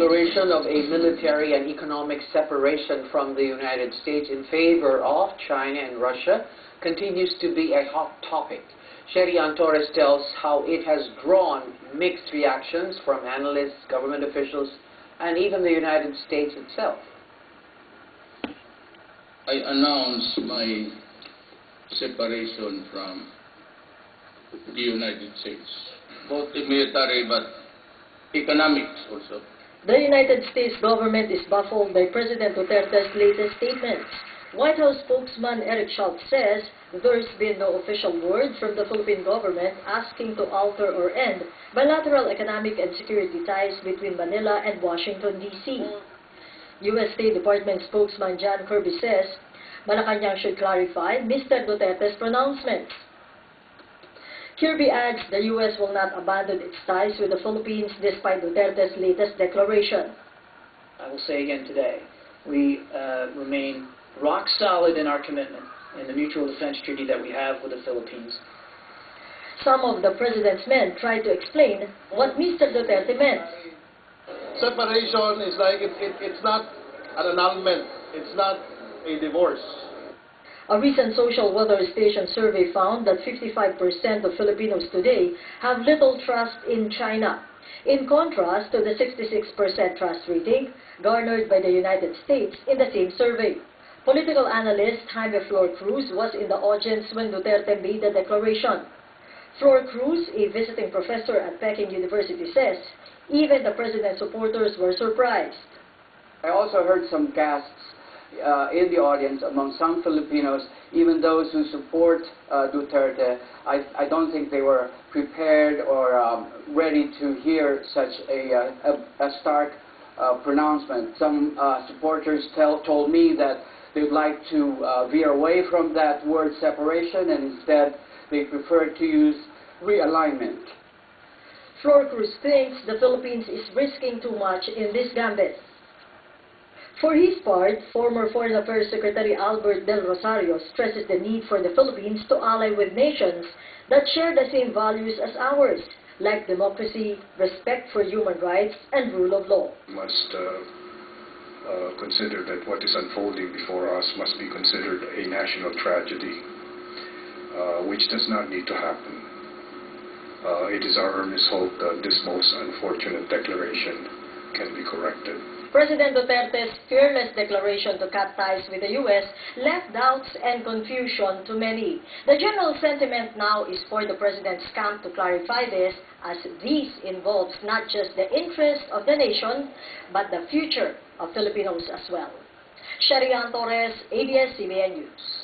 declaration of a military and economic separation from the United States in favor of China and Russia continues to be a hot topic. Sherrie Ann Torres tells how it has drawn mixed reactions from analysts, government officials, and even the United States itself. I announce my separation from the United States, both in military but economics also. The United States government is baffled by President Duterte's latest statements. White House spokesman Eric Schultz says there's been no official word from the Philippine government asking to alter or end bilateral economic and security ties between Manila and Washington, D.C. U.S. State Department spokesman John Kirby says Malacanang should clarify Mr. Duterte's pronouncements. Kirby adds the U.S. will not abandon its ties with the Philippines despite Duterte's latest declaration. I will say again today, we uh, remain rock solid in our commitment in the mutual defense treaty that we have with the Philippines. Some of the president's men tried to explain what Mr. Duterte meant. Separation is like, it, it, it's not an annulment. It's not a divorce. A recent social weather station survey found that 55% of Filipinos today have little trust in China. In contrast to the 66% trust rating garnered by the United States in the same survey. Political analyst Jaime Flor Cruz was in the audience when Duterte made the declaration. Flor Cruz, a visiting professor at Peking University, says even the president's supporters were surprised. I also heard some gasps uh, in the audience among some Filipinos, even those who support uh, Duterte. I, I, don't think they were prepared or um, ready to hear such a, uh, a, a stark uh, pronouncement. Some uh, supporters tell, told me that they'd like to uh, veer away from that word separation and instead they prefer to use realignment. Flor Cruz thinks the Philippines is risking too much in this gambit. For his part, former Foreign Affairs Secretary Albert Del Rosario stresses the need for the Philippines to ally with nations that share the same values as ours, like democracy, respect for human rights, and rule of law. Must uh, uh, consider that what is unfolding before us must be considered a national tragedy, uh, which does not need to happen. Uh, it is our earnest hope that this most unfortunate declaration can be corrected. President Duterte's fearless declaration to cut ties with the U.S. left doubts and confusion to many. The general sentiment now is for the President's camp to clarify this as this involves not just the interest of the nation, but the future of Filipinos as well. Sherrie Ann Torres, ABS-CBN News.